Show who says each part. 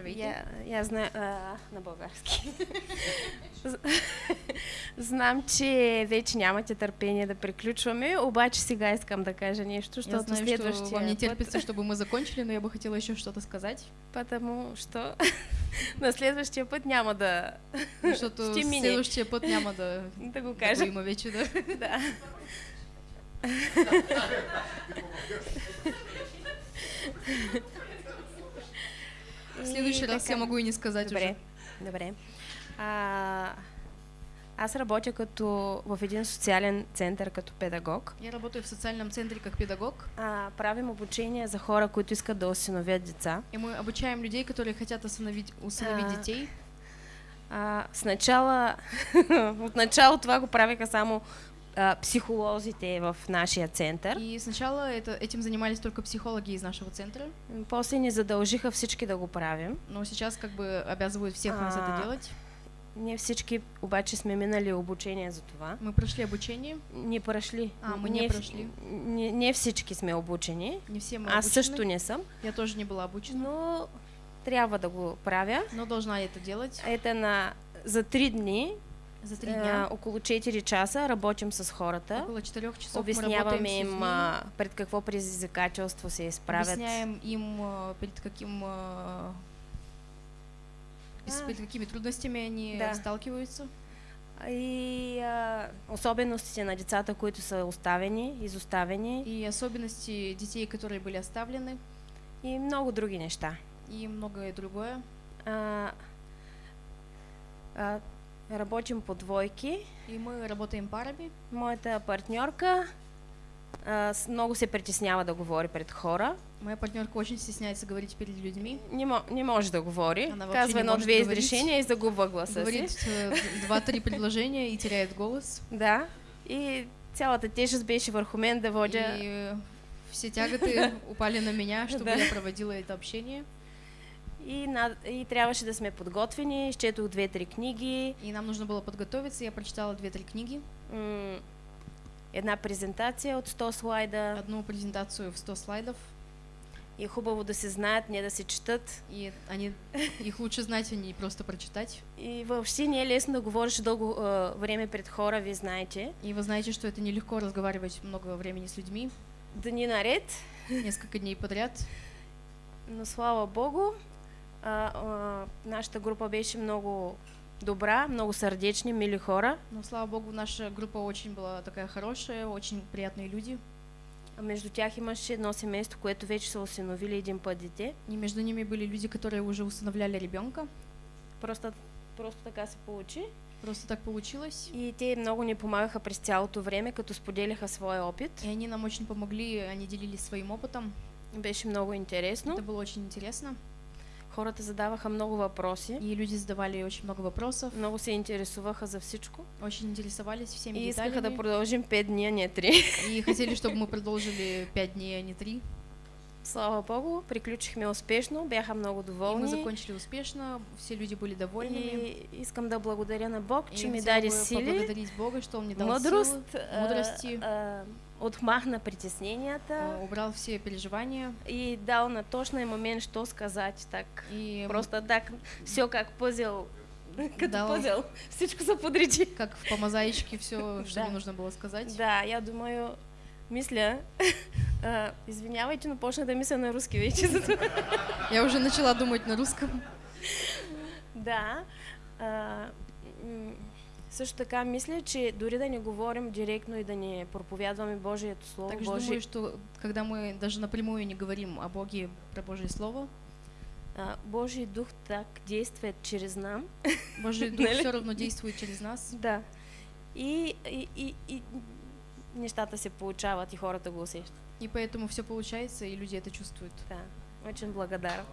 Speaker 1: Здравейте.
Speaker 2: Я, я знаю а, на български. Знам, че вече нямате търпение да приключваме, обаче сега искам да кажа нещо,
Speaker 1: Я
Speaker 2: защото
Speaker 1: знаю, что вам не
Speaker 2: път,
Speaker 1: терпится, чтобы мы закончили, но я бы хотела еще что-то сказать.
Speaker 2: потому що на следващия път няма да,
Speaker 1: Защото
Speaker 2: Ще мине.
Speaker 1: следващия път няма да,
Speaker 2: да го
Speaker 1: да го
Speaker 2: кажа.
Speaker 1: има вече. Да.
Speaker 2: Да.
Speaker 1: Следващия раз я могу и не сказать
Speaker 2: Добре,
Speaker 1: уже.
Speaker 2: добре. А, аз работя като в един социален център като педагог.
Speaker 1: Я работаю в социальном центре как педагог,
Speaker 2: А, правим обучение за хора, които искат да осиновят деца.
Speaker 1: и мы обучаем людей, которые хотят усыновить, усыновить
Speaker 2: А.
Speaker 1: детей.
Speaker 2: А, сначала, от начало това го правиха само психолозите в нашия център.
Speaker 1: И сначала это, этим занимались только психологи из нашего центра,
Speaker 2: После ни задължиха всички да го правим.
Speaker 1: но сейчас как бы обязывают всех нас это
Speaker 2: А.
Speaker 1: делать.
Speaker 2: Ние всички обаче сме минали обучение за това.
Speaker 1: Мы прошли обучение,
Speaker 2: Не прошли.
Speaker 1: А, мы не
Speaker 2: не,
Speaker 1: прошли.
Speaker 2: Не, не всички сме обучени.
Speaker 1: не все мы
Speaker 2: Аз
Speaker 1: обучены.
Speaker 2: също не съм,
Speaker 1: Я тоже не была обучена,
Speaker 2: но трябва да го правя.
Speaker 1: но должна это делать.
Speaker 2: Ето на за три дни,
Speaker 1: За три
Speaker 2: а,
Speaker 1: дня,
Speaker 2: около 4 часа работим с хората.
Speaker 1: около четырех часов мы работаем
Speaker 2: Обясняваме им а, пред какво предизвикателство се изправят.
Speaker 1: объясняем им, а, перед каким а, с- какими трудностями они
Speaker 2: Да.
Speaker 1: сталкиваются.
Speaker 2: И а, особеностите на децата, които са оставени, изоставени
Speaker 1: И особенности детей, которые были оставлены,
Speaker 2: и много други неща.
Speaker 1: и многое другое.
Speaker 2: А, а, работим по двойки.
Speaker 1: И мы работаем парами.
Speaker 2: Моята партньорка а, с- много се притеснява да говори пред хора.
Speaker 1: Моя партнерка очень стесняется говорить перед людьми.
Speaker 2: Не, не може да говори.
Speaker 1: Она
Speaker 2: Казва
Speaker 1: не
Speaker 2: едно
Speaker 1: може
Speaker 2: две
Speaker 1: да говорить.
Speaker 2: изрешения и загубва гласа
Speaker 1: Говорит э, два-три предложения и теряет голос.
Speaker 2: Да. И цялата тежест беше върху мен да водя.
Speaker 1: И э, все тяготы упали на меня, чтобы я проводила это общение.
Speaker 2: И, на, и трябваше да сме подготвени. Изчетох две-три книги.
Speaker 1: И нам нужно было подготовиться. Я прочитала две-три книги.
Speaker 2: Една презентация от 100 слайда.
Speaker 1: Одну презентацию в 100 слайдов.
Speaker 2: И хубаво да се знаят, не да се четат.
Speaker 1: И они, их лучше знать, а не просто прочитать.
Speaker 2: И въобще не е лесно да говориш дълго а, време пред хора, вие знаете.
Speaker 1: И вы знаете, что это нелегко разговаривать много времени с людьми,
Speaker 2: Дни наред.
Speaker 1: несколько дней подряд.
Speaker 2: Но слава Богу, а, а, нашата група беше много добра, много сърдечни, мили хора.
Speaker 1: Но, слава богу, наша группа очень была такая хорошая, очень приятные люди.
Speaker 2: А между тях имаше едно семейство, което вече са осиновили един път дете.
Speaker 1: И между ними были люди, которые уже усыновляли ребенка.
Speaker 2: Просто, просто така се получи.
Speaker 1: Просто так получилось.
Speaker 2: И те много ни помагаха през цялото време, като споделяха своя опит.
Speaker 1: И они нам очень помогли, они делились своим опытом.
Speaker 2: Беше много интересно.
Speaker 1: Это было очень интересно.
Speaker 2: Хората задаваха много въпроси.
Speaker 1: И люди задавали очень много вопросов,
Speaker 2: Много се интересуваха за всичко.
Speaker 1: очень интересовались всеми
Speaker 2: И искаха да
Speaker 1: деталями.
Speaker 2: продължим 5 дни, а не 3.
Speaker 1: И хотели, чтобы мы продолжили пять дней, а не три.
Speaker 2: Слава Богу, приключихме успешно, бяха много
Speaker 1: И мы
Speaker 2: доволни.
Speaker 1: закончили успешно, все люди были довольными.
Speaker 2: И искам да благодаря на Бог, че ми даде сили,
Speaker 1: поблагодарить Бога, что Он мне дал
Speaker 2: мъдрост,
Speaker 1: силы,
Speaker 2: а,
Speaker 1: мудрости,
Speaker 2: а, отмахна притесненията
Speaker 1: убрал все переживания.
Speaker 2: и дал на точния момент, що сказать так.
Speaker 1: И
Speaker 2: Просто так, все как пъзел, като
Speaker 1: Дал.
Speaker 2: пъзел, всичко се подреди.
Speaker 1: как по мозаичке все, что
Speaker 2: Да.
Speaker 1: мне нужно было сказать.
Speaker 2: Да, я думаю, мисля, а, извинявайте, но почна да мисля на руски вече.
Speaker 1: Я уже начала думать на русском.
Speaker 2: Да. А, също така мисля, че дори да не говорим директно и да не проповядваме Божието Слово,
Speaker 1: Также
Speaker 2: Божие,
Speaker 1: думаю, что когда мы даже напрямую не говорим о Боге, про Божье Слово,
Speaker 2: а, Божий Дух так действует через нам.
Speaker 1: Божий Дух все равно действует через нас.
Speaker 2: Да. И, и, и, и нещата се получават и хората го усещат.
Speaker 1: И поэтому все получается, и люди это чувствуют.
Speaker 2: Да. Очень благодарна.